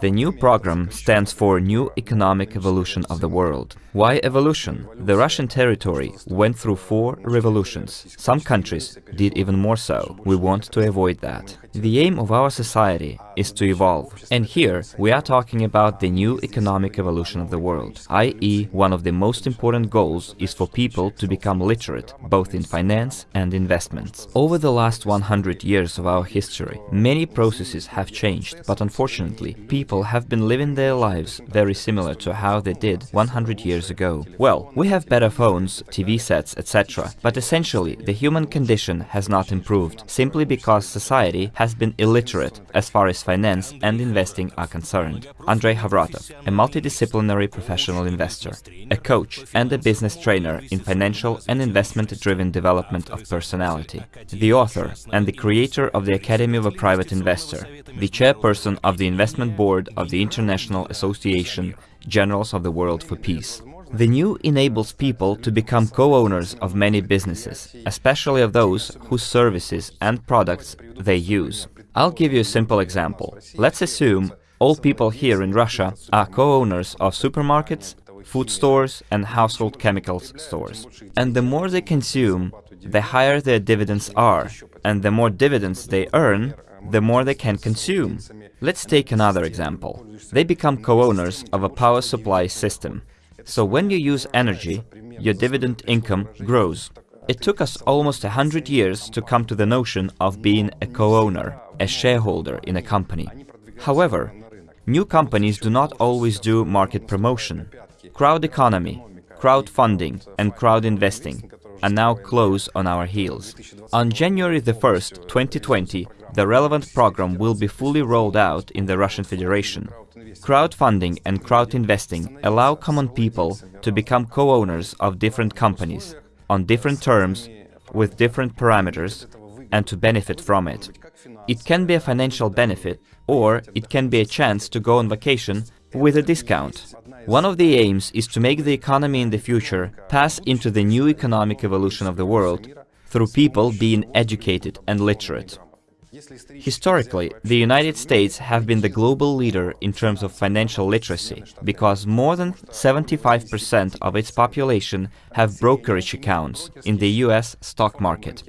The new program stands for New Economic Evolution of the World. Why evolution? The Russian territory went through four revolutions. Some countries did even more so. We want to avoid that. The aim of our society is to evolve. And here we are talking about the new economic evolution of the world, i.e. one of the most important goals is for people to become literate, both in finance and investments. Over the last 100 years of our history, many processes have changed, but unfortunately, people have been living their lives very similar to how they did 100 years ago. Well, we have better phones, TV sets, etc., but essentially the human condition has not improved, simply because society has been illiterate as far as finance and investing are concerned. Andrei Khovratov, a multidisciplinary professional investor, a coach and a business trainer in financial and investment-driven development of personality, the author and the creator of the Academy of a Private Investor, the chairperson of the investment board of the International Association Generals of the World for Peace. The new enables people to become co-owners of many businesses, especially of those whose services and products they use. I'll give you a simple example. Let's assume all people here in Russia are co-owners of supermarkets, food stores and household chemicals stores. And the more they consume, the higher their dividends are, and the more dividends they earn, the more they can consume. Let's take another example. They become co-owners of a power supply system. So when you use energy, your dividend income grows. It took us almost a hundred years to come to the notion of being a co-owner, a shareholder in a company. However, new companies do not always do market promotion. Crowd economy, crowdfunding and crowd investing are now close on our heels. On January 1st, 2020, the relevant program will be fully rolled out in the Russian Federation. Crowdfunding and crowd investing allow common people to become co-owners of different companies, on different terms, with different parameters, and to benefit from it. It can be a financial benefit, or it can be a chance to go on vacation with a discount. One of the aims is to make the economy in the future pass into the new economic evolution of the world through people being educated and literate. Historically, the United States have been the global leader in terms of financial literacy, because more than 75% of its population have brokerage accounts in the US stock market.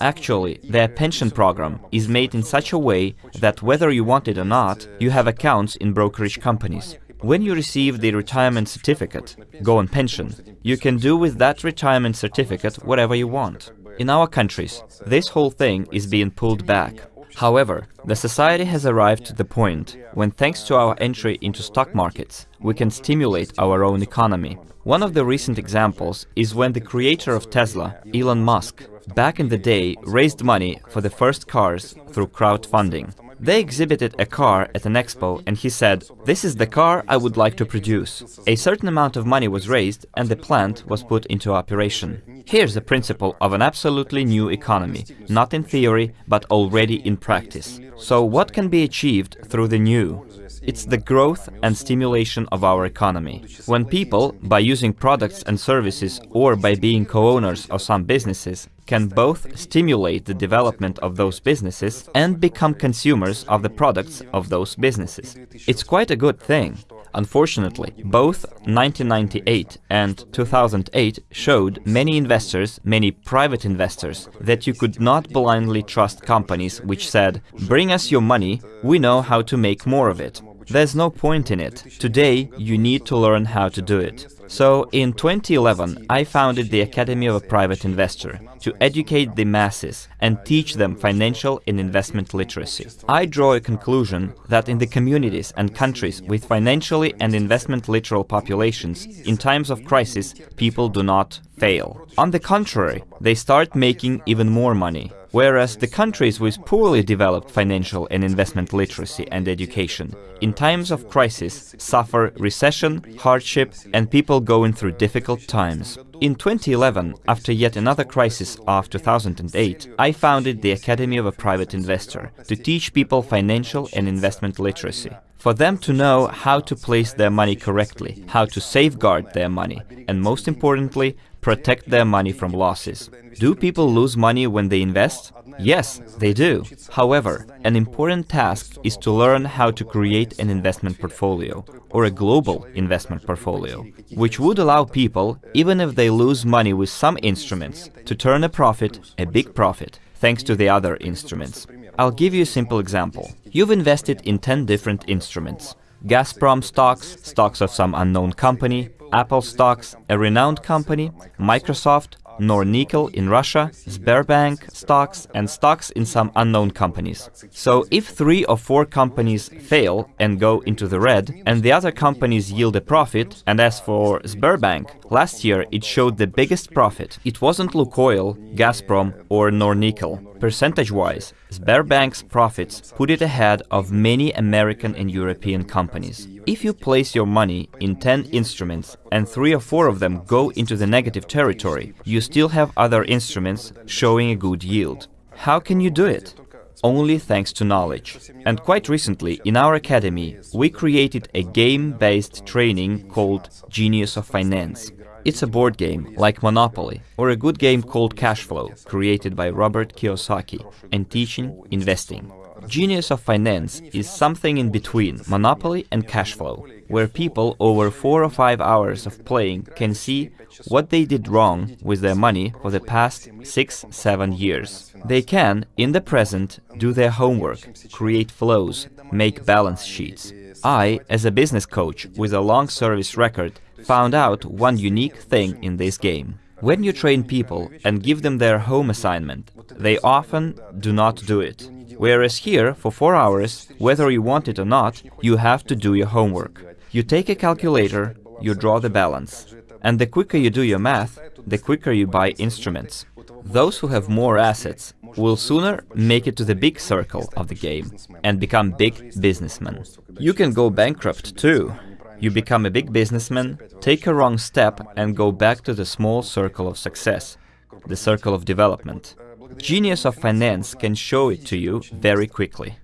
Actually, their pension program is made in such a way that whether you want it or not, you have accounts in brokerage companies. When you receive the retirement certificate, go on pension, you can do with that retirement certificate whatever you want. In our countries, this whole thing is being pulled back. However, the society has arrived to the point when, thanks to our entry into stock markets, we can stimulate our own economy. One of the recent examples is when the creator of Tesla, Elon Musk, back in the day raised money for the first cars through crowdfunding. They exhibited a car at an expo and he said, this is the car I would like to produce. A certain amount of money was raised and the plant was put into operation. Here's the principle of an absolutely new economy, not in theory, but already in practice. So what can be achieved through the new? It's the growth and stimulation of our economy. When people, by using products and services or by being co-owners of some businesses, can both stimulate the development of those businesses and become consumers of the products of those businesses. It's quite a good thing. Unfortunately, both 1998 and 2008 showed many investors, many private investors, that you could not blindly trust companies which said, bring us your money, we know how to make more of it. There's no point in it. Today, you need to learn how to do it. So, in 2011, I founded the Academy of a Private Investor to educate the masses and teach them financial and investment literacy. I draw a conclusion that in the communities and countries with financially and investment literal populations, in times of crisis, people do not fail. On the contrary, they start making even more money whereas the countries with poorly developed financial and investment literacy and education, in times of crisis, suffer recession, hardship and people going through difficult times. In 2011, after yet another crisis of 2008, I founded the Academy of a Private Investor to teach people financial and investment literacy for them to know how to place their money correctly, how to safeguard their money, and most importantly, protect their money from losses. Do people lose money when they invest? Yes, they do. However, an important task is to learn how to create an investment portfolio, or a global investment portfolio, which would allow people, even if they lose money with some instruments, to turn a profit, a big profit, thanks to the other instruments. I'll give you a simple example. You've invested in 10 different instruments. Gazprom stocks, stocks of some unknown company, Apple stocks, a renowned company, Microsoft, Nornickel in Russia, Sberbank stocks and stocks in some unknown companies. So if three or four companies fail and go into the red, and the other companies yield a profit, and as for Sberbank, last year it showed the biggest profit. It wasn't Lukoil, Gazprom or Nornickel. Percentage-wise, Sberbank's profits put it ahead of many American and European companies. If you place your money in 10 instruments and 3 or 4 of them go into the negative territory, you still have other instruments showing a good yield. How can you do it? Only thanks to knowledge. And quite recently, in our academy, we created a game-based training called Genius of Finance. It's a board game, like Monopoly, or a good game called Cashflow, created by Robert Kiyosaki, and teaching investing. Genius of Finance is something in between Monopoly and Cashflow, where people over four or five hours of playing can see what they did wrong with their money for the past six, seven years. They can, in the present, do their homework, create flows, make balance sheets. I, as a business coach with a long service record, found out one unique thing in this game. When you train people and give them their home assignment, they often do not do it. Whereas here, for four hours, whether you want it or not, you have to do your homework. You take a calculator, you draw the balance. And the quicker you do your math, the quicker you buy instruments. Those who have more assets will sooner make it to the big circle of the game and become big businessmen. You can go bankrupt too. You become a big businessman, take a wrong step and go back to the small circle of success, the circle of development. Genius of Finance can show it to you very quickly.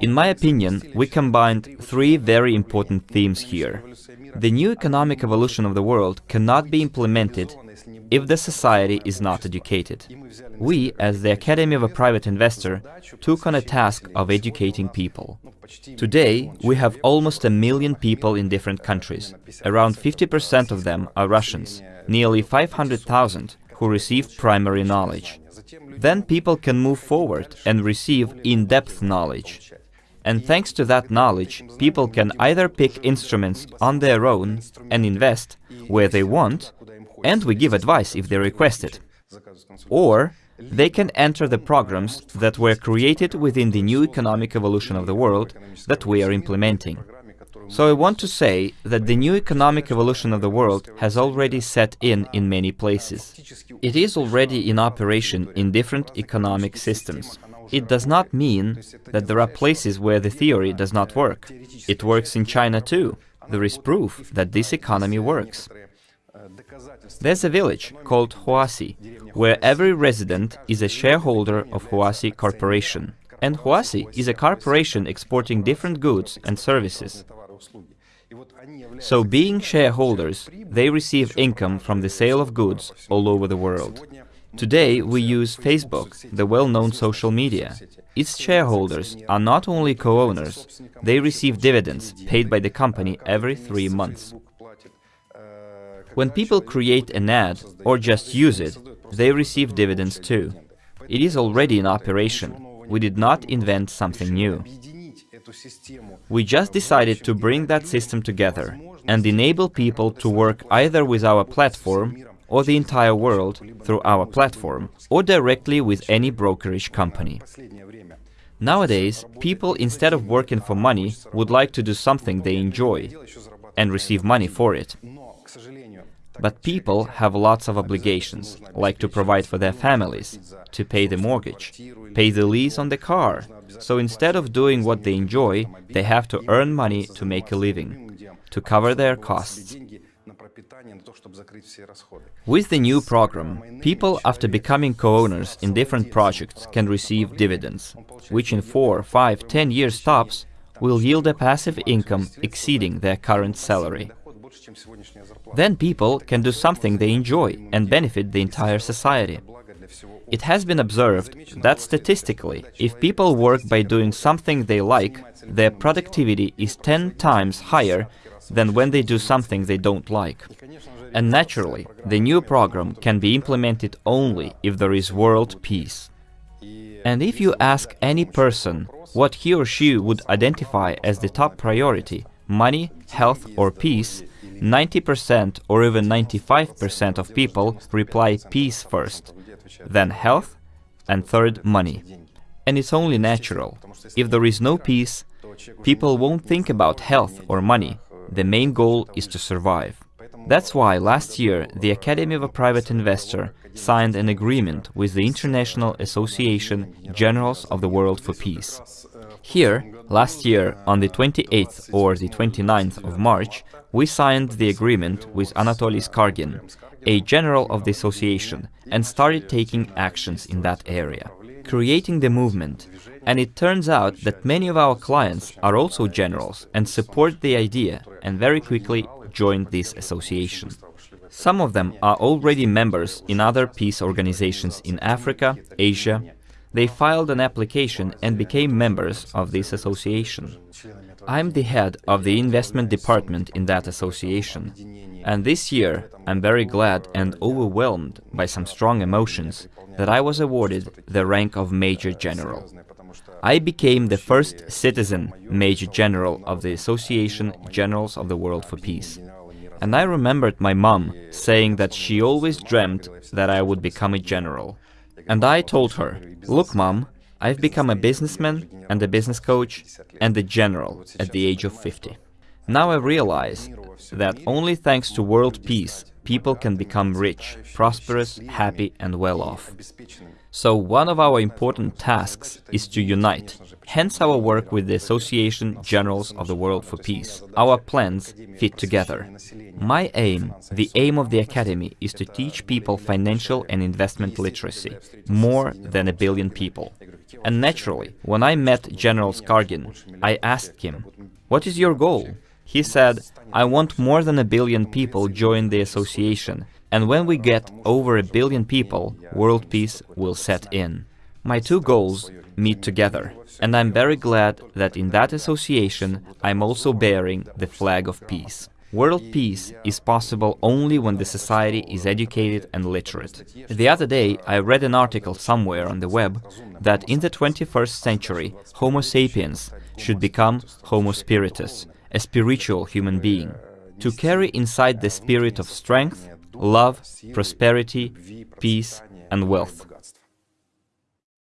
In my opinion, we combined three very important themes here. The new economic evolution of the world cannot be implemented if the society is not educated. We, as the Academy of a Private Investor, took on a task of educating people. Today, we have almost a million people in different countries. Around 50% of them are Russians, nearly 500,000 who receive primary knowledge. Then people can move forward and receive in-depth knowledge. And thanks to that knowledge, people can either pick instruments on their own and invest where they want, and we give advice if they request it. Or they can enter the programs that were created within the new economic evolution of the world that we are implementing. So I want to say that the new economic evolution of the world has already set in in many places. It is already in operation in different economic systems. It does not mean that there are places where the theory does not work. It works in China too. There is proof that this economy works. There's a village called Huaxi, where every resident is a shareholder of Huaxi Corporation. And Huaxi is a corporation exporting different goods and services. So being shareholders, they receive income from the sale of goods all over the world. Today we use Facebook, the well-known social media. Its shareholders are not only co-owners, they receive dividends paid by the company every three months. When people create an ad or just use it, they receive dividends too. It is already in operation. We did not invent something new. We just decided to bring that system together and enable people to work either with our platform or the entire world through our platform, or directly with any brokerage company. Nowadays, people, instead of working for money, would like to do something they enjoy and receive money for it. But people have lots of obligations, like to provide for their families, to pay the mortgage, pay the lease on the car. So instead of doing what they enjoy, they have to earn money to make a living, to cover their costs. With the new program, people after becoming co-owners in different projects can receive dividends, which in 4, 5, 10 years tops will yield a passive income exceeding their current salary. Then people can do something they enjoy and benefit the entire society. It has been observed that statistically, if people work by doing something they like, their productivity is 10 times higher than when they do something they don't like. And naturally, the new program can be implemented only if there is world peace. And if you ask any person what he or she would identify as the top priority, money, health or peace, 90% or even 95% of people reply peace first, then health, and third money. And it's only natural. If there is no peace, people won't think about health or money. The main goal is to survive. That's why last year the Academy of a Private Investor signed an agreement with the International Association Generals of the World for Peace. Here, last year, on the 28th or the 29th of March, we signed the agreement with Anatoly Skargin, a general of the association, and started taking actions in that area, creating the movement. And it turns out that many of our clients are also generals and support the idea and very quickly joined this association. Some of them are already members in other peace organizations in Africa, Asia. They filed an application and became members of this association. I'm the head of the investment department in that association. And this year, I'm very glad and overwhelmed by some strong emotions that I was awarded the rank of Major General. I became the first citizen Major General of the Association Generals of the World for Peace. And I remembered my mom saying that she always dreamt that I would become a general. And I told her, look mom, I've become a businessman and a business coach and a general at the age of 50. Now I realize that only thanks to world peace people can become rich, prosperous, happy and well off. So one of our important tasks is to unite, hence our work with the Association Generals of the World for Peace. Our plans fit together. My aim, the aim of the Academy, is to teach people financial and investment literacy, more than a billion people. And naturally, when I met General Skargin, I asked him, what is your goal? He said, I want more than a billion people join the association, and when we get over a billion people, world peace will set in. My two goals meet together, and I'm very glad that in that association I'm also bearing the flag of peace. World peace is possible only when the society is educated and literate. The other day I read an article somewhere on the web that in the 21st century Homo sapiens should become Homo spiritus, a spiritual human being, to carry inside the spirit of strength, love, prosperity, peace and wealth.